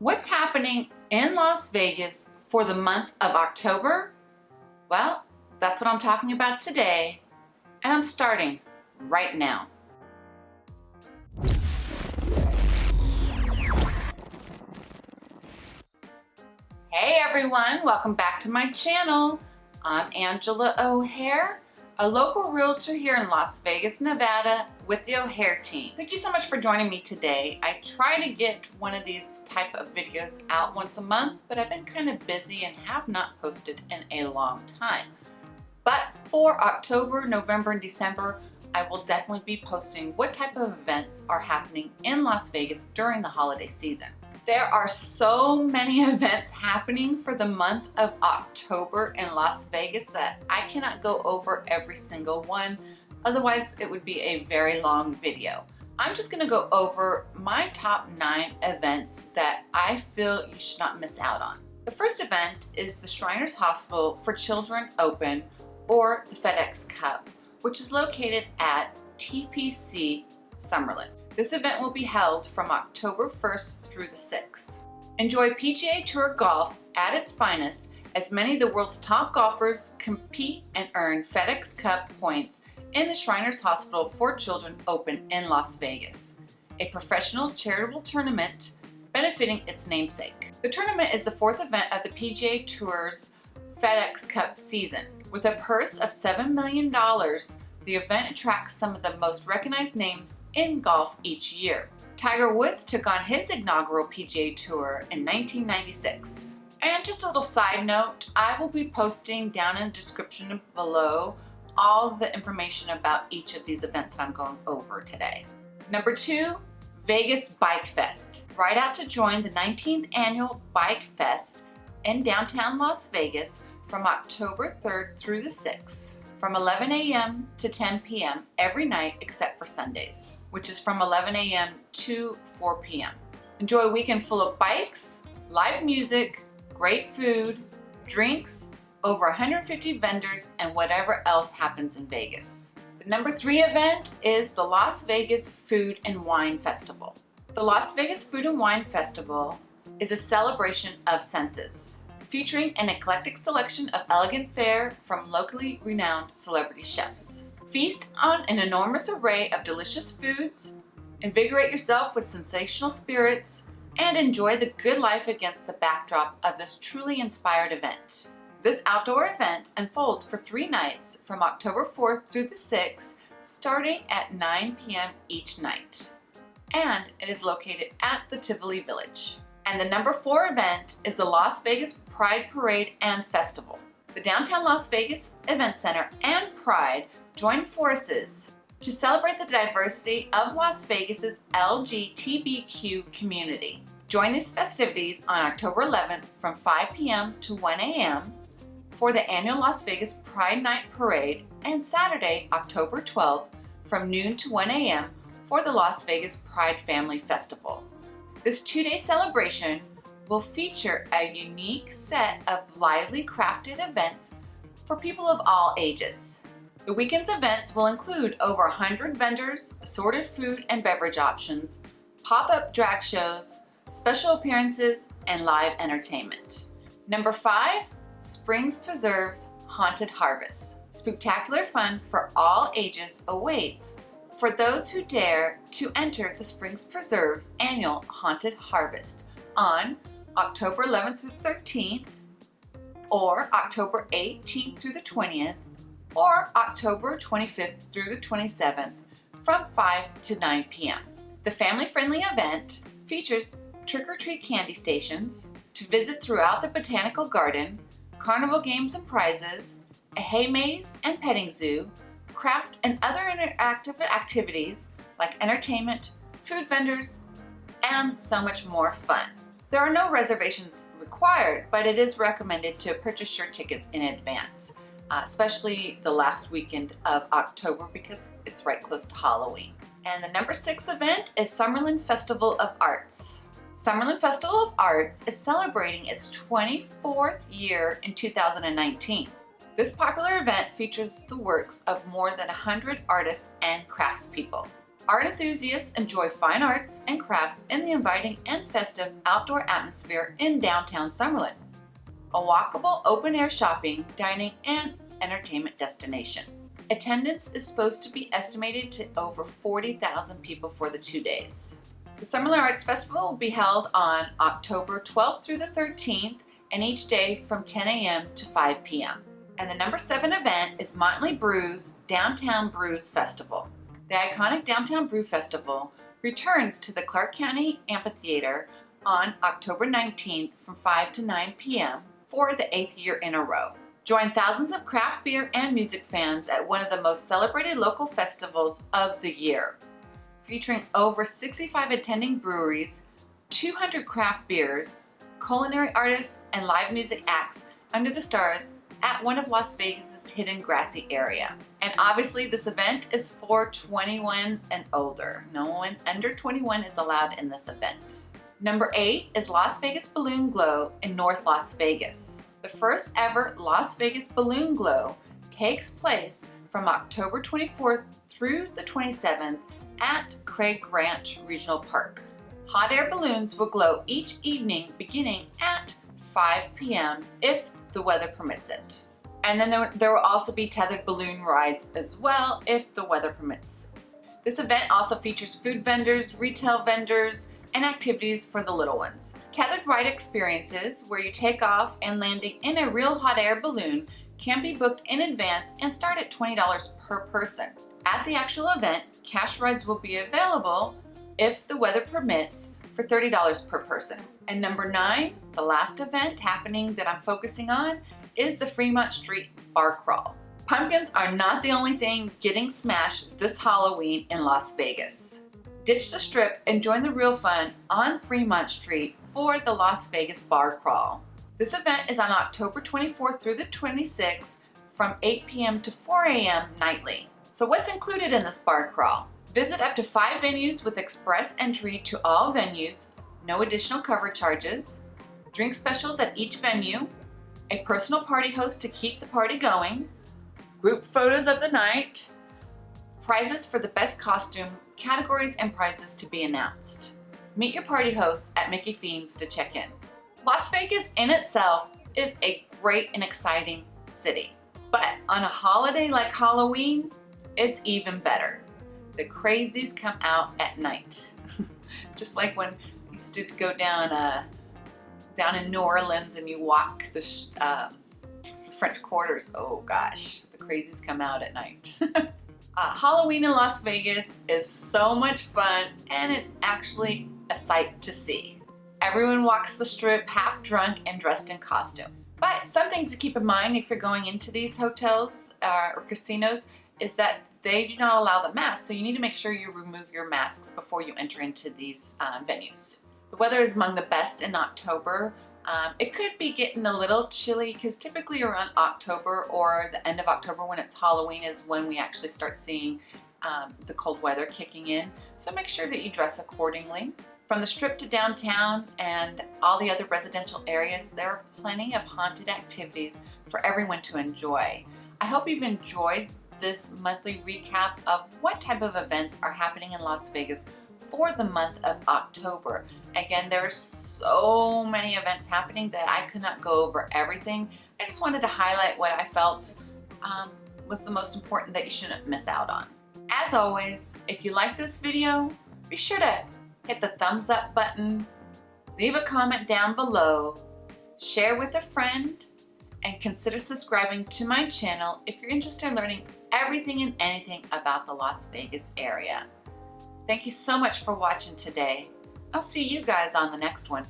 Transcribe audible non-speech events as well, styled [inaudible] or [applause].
What's happening in Las Vegas for the month of October? Well, that's what I'm talking about today, and I'm starting right now. Hey everyone, welcome back to my channel. I'm Angela O'Hare, a local realtor here in Las Vegas, Nevada with the O'Hare team. Thank you so much for joining me today. I try to get one of these type of videos out once a month, but I've been kind of busy and have not posted in a long time. But for October, November, and December, I will definitely be posting what type of events are happening in Las Vegas during the holiday season. There are so many [laughs] events happening for the month of October in Las Vegas that I cannot go over every single one. Otherwise, it would be a very long video. I'm just gonna go over my top nine events that I feel you should not miss out on. The first event is the Shriners Hospital for Children Open or the FedEx Cup, which is located at TPC Summerlin. This event will be held from October 1st through the 6th. Enjoy PGA Tour golf at its finest as many of the world's top golfers compete and earn FedEx Cup points in the Shriners Hospital for Children Open in Las Vegas, a professional charitable tournament benefiting its namesake. The tournament is the fourth event of the PGA Tour's FedEx Cup season. With a purse of $7 million, the event attracts some of the most recognized names in golf each year. Tiger Woods took on his inaugural PGA Tour in 1996. And just a little side note, I will be posting down in the description below all the information about each of these events that I'm going over today. Number two, Vegas Bike Fest. Ride out to join the 19th annual Bike Fest in downtown Las Vegas from October 3rd through the 6th from 11 a.m. to 10 p.m. every night except for Sundays which is from 11 a.m. to 4 p.m. Enjoy a weekend full of bikes, live music, great food, drinks, over 150 vendors, and whatever else happens in Vegas. The number three event is the Las Vegas Food and Wine Festival. The Las Vegas Food and Wine Festival is a celebration of senses, featuring an eclectic selection of elegant fare from locally renowned celebrity chefs. Feast on an enormous array of delicious foods, invigorate yourself with sensational spirits, and enjoy the good life against the backdrop of this truly inspired event. This outdoor event unfolds for three nights from October 4th through the 6th, starting at 9 p.m. each night. And it is located at the Tivoli Village. And the number four event is the Las Vegas Pride Parade and Festival. The Downtown Las Vegas Event Center and Pride join forces to celebrate the diversity of Las Vegas's LGBTQ community. Join these festivities on October 11th from 5 p.m. to 1 a.m. for the annual Las Vegas Pride Night Parade and Saturday, October 12th from noon to 1 a.m. for the Las Vegas Pride Family Festival. This two-day celebration will feature a unique set of lively crafted events for people of all ages. The weekend's events will include over 100 vendors, assorted food and beverage options, pop-up drag shows, special appearances, and live entertainment. Number five, Springs Preserves Haunted Harvest. Spectacular fun for all ages awaits for those who dare to enter the Springs Preserves annual Haunted Harvest on October 11th through 13th or October 18th through the 20th or October 25th through the 27th from 5 to 9 p.m. The family-friendly event features trick-or-treat candy stations to visit throughout the botanical garden, carnival games and prizes, a hay maze and petting zoo, craft and other interactive activities like entertainment, food vendors, and so much more fun. There are no reservations required, but it is recommended to purchase your tickets in advance uh, especially the last weekend of October because it's right close to Halloween. And the number six event is Summerlin Festival of Arts. Summerlin Festival of Arts is celebrating its 24th year in 2019. This popular event features the works of more than 100 artists and craftspeople. Art enthusiasts enjoy fine arts and crafts in the inviting and festive outdoor atmosphere in downtown Summerlin. A walkable open-air shopping, dining, and entertainment destination. Attendance is supposed to be estimated to over 40,000 people for the two days. The Summerlin Arts Festival will be held on October 12th through the 13th and each day from 10 a.m. to 5 p.m. And the number seven event is Motley Brew's Downtown Brews Festival. The iconic Downtown Brew Festival returns to the Clark County Amphitheater on October 19th from 5 to 9 p.m. for the eighth year in a row. Join thousands of craft beer and music fans at one of the most celebrated local festivals of the year. Featuring over 65 attending breweries, 200 craft beers, culinary artists, and live music acts under the stars at one of Las Vegas's hidden grassy area. And obviously this event is for 21 and older. No one under 21 is allowed in this event. Number eight is Las Vegas Balloon Glow in North Las Vegas. The first ever Las Vegas Balloon Glow takes place from October 24th through the 27th at Craig Ranch Regional Park. Hot air balloons will glow each evening beginning at 5 p.m. if the weather permits it. And then there, there will also be tethered balloon rides as well if the weather permits. This event also features food vendors, retail vendors, and activities for the little ones. Tethered ride experiences where you take off and landing in a real hot air balloon can be booked in advance and start at $20 per person. At the actual event, cash rides will be available if the weather permits, for $30 per person. And number nine, the last event happening that I'm focusing on is the Fremont Street Bar Crawl. Pumpkins are not the only thing getting smashed this Halloween in Las Vegas. Ditch the strip and join the real fun on Fremont Street for the Las Vegas Bar Crawl. This event is on October 24th through the 26th from 8 p.m. to 4 a.m. nightly. So what's included in this bar crawl? Visit up to five venues with express entry to all venues, no additional cover charges, drink specials at each venue, a personal party host to keep the party going, group photos of the night, prizes for the best costume, categories and prizes to be announced. Meet your party hosts at Mickie Finnz to check in. Las Vegas in itself is a great and exciting city, but on a holiday like Halloween, it's even better the crazies come out at night. [laughs] Just like when you used to go down uh, down in New Orleans and you walk the um, French quarters. Oh gosh, the crazies come out at night. [laughs] uh, Halloween in Las Vegas is so much fun and it's actually a sight to see. Everyone walks the strip half drunk and dressed in costume. But some things to keep in mind if you're going into these hotels uh, or casinos is that they do not allow the mask, so you need to make sure you remove your masks before you enter into these um, venues. The weather is among the best in October. Um, it could be getting a little chilly because typically around October or the end of October when it's Halloween is when we actually start seeing um, the cold weather kicking in. So make sure that you dress accordingly. From the strip to downtown and all the other residential areas, there are plenty of haunted activities for everyone to enjoy. I hope you've enjoyed this monthly recap of what type of events are happening in Las Vegas for the month of October. Again, there are so many events happening that I could not go over everything. I just wanted to highlight what I felt um, was the most important that you shouldn't miss out on. As always, if you like this video, be sure to hit the thumbs up button, leave a comment down below, share with a friend, and consider subscribing to my channel if you're interested in learning everything and anything about the Las Vegas area. Thank you so much for watching today. I'll see you guys on the next one.